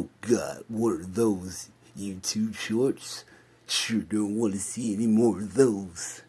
Oh god, what are those? YouTube shorts? Sure don't want to see any more of those.